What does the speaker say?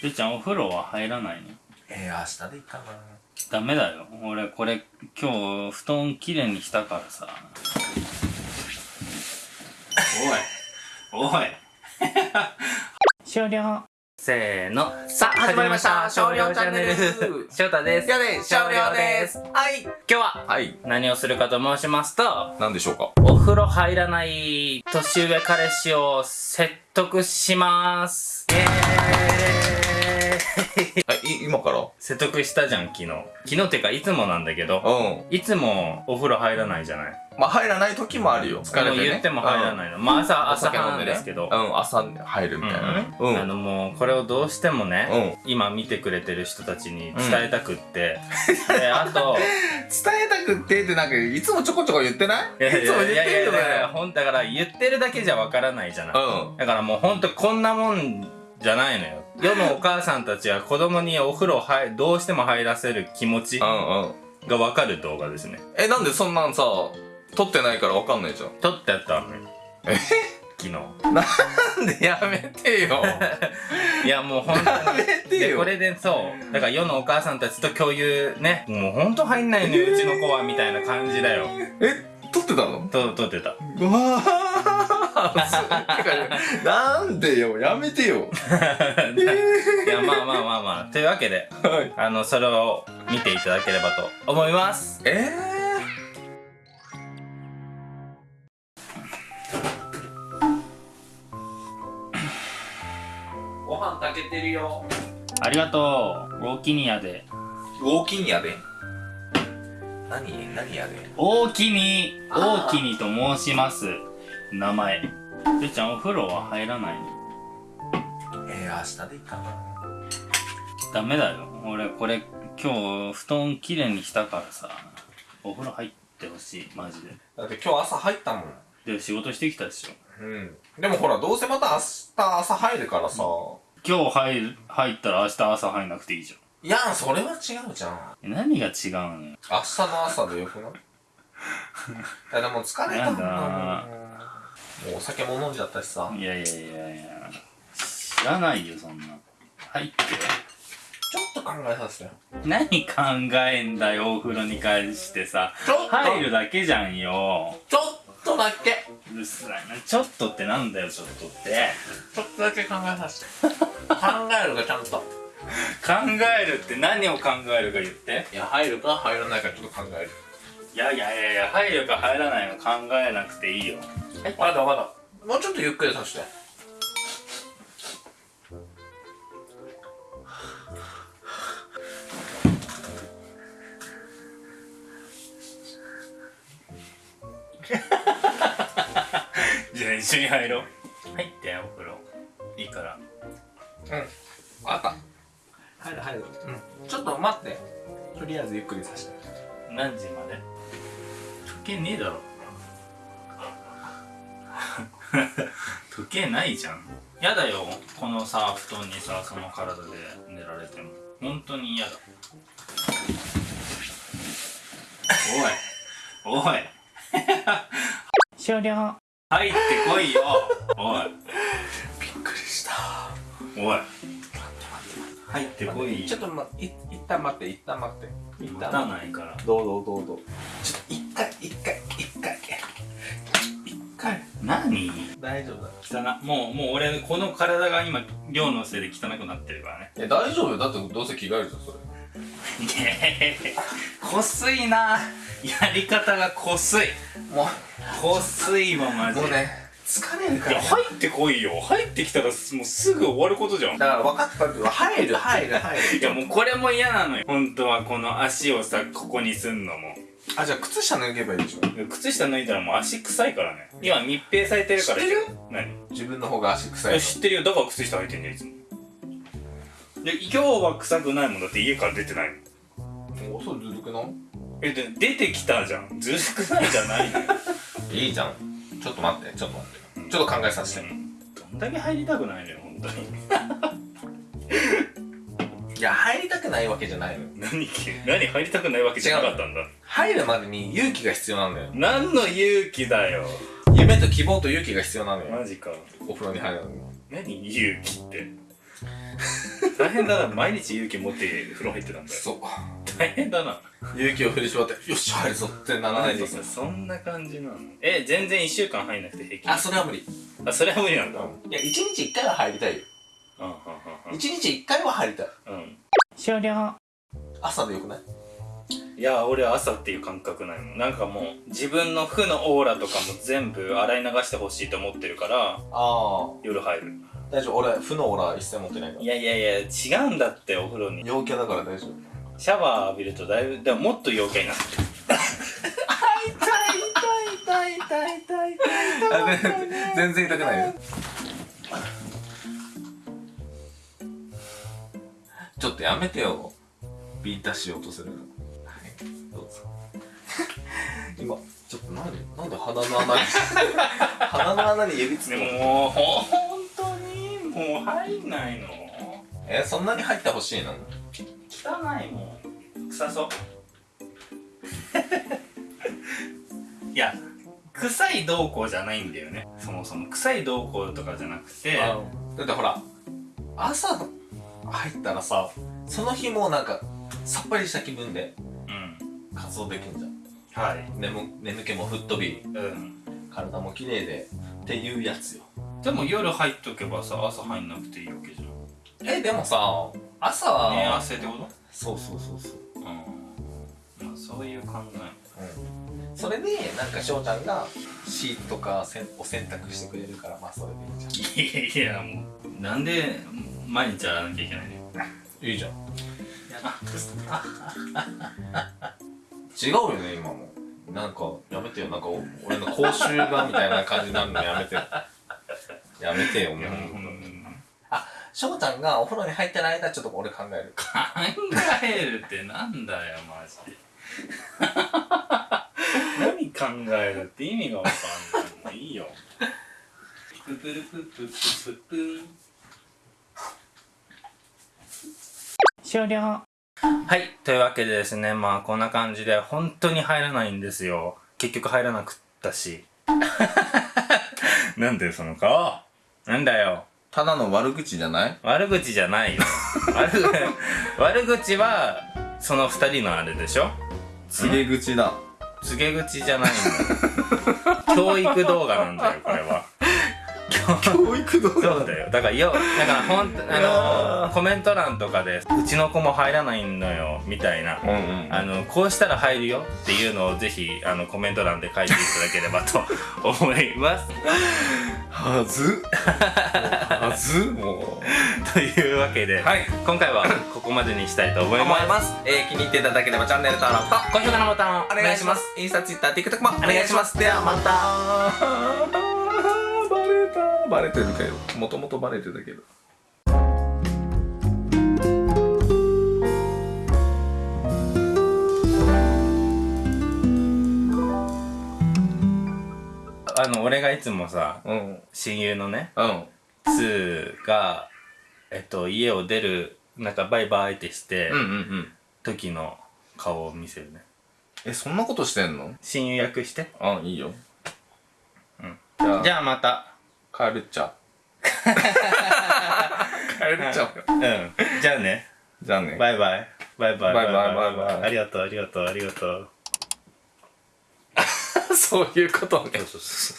てっちゃんお風呂は入らないの？えー、明日でいいかな。ダメだよ。俺これ今日布団きれいにしたからさ。おいおい。終了。せーの。さあ始まりました。少量チャンネル。翔太です。やで少量です。はい。今日ははい。何をするかと申しますと何でしょうか？お風呂入らない年上彼氏を説得します。イエーイ あい今から？説得したじゃん昨日。昨日っていうかいつもなんだけどうん。いつもお風呂入らないじゃない？まあ入らない時もあるよ。疲れてね。言っても入らないの、まあ朝うんお朝酒飲んでね。なんですけど、うん朝入るみたいなね。うん。あのもうこれをどうしてもね、今見てくれてる人たちに伝えたくって、であと 伝えたくってってなんかいつもちょこちょこ言ってない？いやいいつも言ってるよねやいやほんだから言ってるだけじゃわからないじゃない、うん。だからもうほんとこんなもんじゃないのよ。世のお母さんたちは子供にお風呂入どうしても入らせる気持ちうんうん。がわかる動画ですね。えなんでそんなんさ撮ってないからわかんないじゃん。撮ってやったのよ。え？昨日。なんでやめてよ。いやもう本当やめてにでよこれでそう。だから世のお母さんたちと共有ね。もうほんと入んないのようちの子はみたいな感じだよ。え？撮ってたの？と撮ってた。うわーなんでよやめてよ。いやまあまあまあまあ。というわけではい。あのそれを見ていただければと思います。えー、ご飯炊けてるよ。ありがとう。大きにやで。ウォーキンやで？何何やで？大きに大きにと申します名前。てっちゃんお風呂は入らないの？えー、明日でいいかな。ダメだよ。俺これ今日布団きれいにしたからさお風呂入ってほしい。マジで。だって今日朝入ったもん。で仕事してきたでしょ。うん。でもほらどうせまた明日朝入るからさ、今日入る入ったら明日朝入んなくていいじいやそれは違うじゃん。ゃん何が違うのよ？明日の朝でよくない？いやでも疲れたんだもんもうお酒も飲んじゃったしさ。いやいやいやいや。知らないよそんな入って。ちょっと考えさせてよ。何考えんだよお風呂に関してさ。ちょっと。入るだけじゃんよ。ちょっとだけ。うるさいな。ちょっとってなんだよちょっとって。ちょっとだけ考えさせて。考えるかちゃんと。考えるって何を考えるか言って。いや入るか入らないかちょっと考える。いやいやいやいや入るか入らないの考えなくていいよまだまだ。もうちょっとゆっくりさせて。じゃあ一緒に入ろう。入ってお風呂。いいから。うん。分かった。入る入る。うん。ちょっと待って。とりあえずゆっくりさせて。何時まで？時計ねえだろ 時計ないじゃん。やだよ。このさ布団にさその体で寝られても。本当に嫌だ。おい。おい。終了。入ってこいよ。おい。びっくりした。おい。入ってこいちょっとまい一旦待って一旦待って。一待た旦ないから。どうぞどうぞちょっと一回一回何？大丈夫だ。汚もうもう俺この体が今量のせいで汚くなってるからね。え大丈夫よ。だってどうせ着替えるじゃんそれ。いやこすいな。やり方がこすい。もこすいわマジで。うもうね疲れるかいやら、入ってこいよ。入ってきたらもうすぐ終わることじゃん。だから分かったけど入る。入る入る。いやもうこれも嫌なのよ。本当はこの足をさここにすんのもあじゃあ靴下脱げばいいでしょ。靴下脱いだらもう足臭いからね。今密閉されてるから知ってる何？自分の方が足臭いえ知ってるよ。だから靴下履いてんじゃんいつも。で今日は臭くないもんだって家から出てないもんの。おそうずるくない？えで出てきたじゃん。ずるくないじゃないの。よ いいじゃん。ちょっと待って。ちょっと待って。ちょっと考えさせて。どんだけ入りたくないのよ本当に。いや入りたくないわけじゃないのよ。何何入りたくないわけじゃなかったんだ入るまでに勇気が必要なんだよ。何の勇気だよ。夢と希望と勇気が必要なのよ。マジか。お風呂に入るのに。何勇気って。最大変だな。毎日勇気持って風呂入ってたんだよ。そう。大変だな。勇気を振り絞ってよっしゃ入るぞってならないとさそんな感じなの？え全然1週間入んなくて平気。あそれは無理。あそれは無理なんだ。いや1日1回は入りたいよ。うんうん1日1回は入りたい。うんうん。終了。朝でよくない？いや俺は朝っていう感覚ないもん。なんかもう自分の負のオーラとかも全部洗い流してほしいと思ってるからああ。夜入る。大丈夫？俺負のオーラ一切持ってない。からいやいやいや違うんだってお風呂に。陽キャだから大丈夫。シャワー浴びるとだいぶでももっと陽キャになってる痛い痛い痛い痛い全然痛くないよちょっとやめてよビータしようとするのなんでなんで鼻の穴に？鼻の穴に指つでけももう本当にもう入んないの。えそんなに入ってほしいの？汚いもん。臭そう。いや臭いどうこうじゃないんだよね。そもそも。臭いどうこうとかじゃなくて。だってほら朝入ったらさその日もなんかさっぱりした気分でうん。活動できんじゃんはい。眠眠気も吹っ飛びうん。体も綺麗でっていうやつよ。でも夜入っとけばさ朝入んなくていいわけじゃん。えでもさ朝は、寝汗ってこと？そうそうそうそう。うん。まあそういう考うん。それでなんか翔ちゃんがシートとかせんを洗濯してくれるからまあそれでいいじゃん。えいやいやもうなんで毎日洗わなきゃいけないのいいじゃん 違うよね今も。なんかやめてよ。なんかお俺の口臭がみたいな感じになるのやめてよ。やめてよもう。翔ちゃんがお風呂に入ってる間ちょっと俺考える。考えるってなんだよマジで。何考えるって意味がわかんない。もういいよ。ププルプププププン終了はい。というわけでですねまあこんな感じで本当に入らないんですよ。結局入らなくったし。なんだよその顔。なんだよ。ただの悪口じゃない？悪口じゃない。よ悪 悪口はその二人のあれでしょ？告げ口だ。告げ口じゃないの。教育動画なんだよこれは教育動そうだよ。だからよだからほんあのコメント欄とかで「うちの子も入らないのよ」みたいな。うんうんあのこうしたら入るよっていうのをぜひあのコメント欄で書いていただければと思います。はず？はず？もというわけで、はい。今回はここまでにしたいと思ういます。ます。えー、気に入っていただければチャンネル登録と高評価のボタンをお願いします。インスタツイッター TikTok もお願いします。ではまた バレたバレてるけどもともとバレてたけど。あの俺がいつもさうん親友のねうん2がえっと家を出るなんかバイバイってして、うんうんうん時の顔を見せるね。えそんなことしてんの？親友役して。あいいよ。うん。じゃあ。じゃあまた帰るっちゃ。帰るっちゃ。うん。じゃあね。じゃあね。バイバイ。バイバイ。バイバイバイバイ。ありがとう、ありがとう、ありがとう。そういうことね。そうそうそう。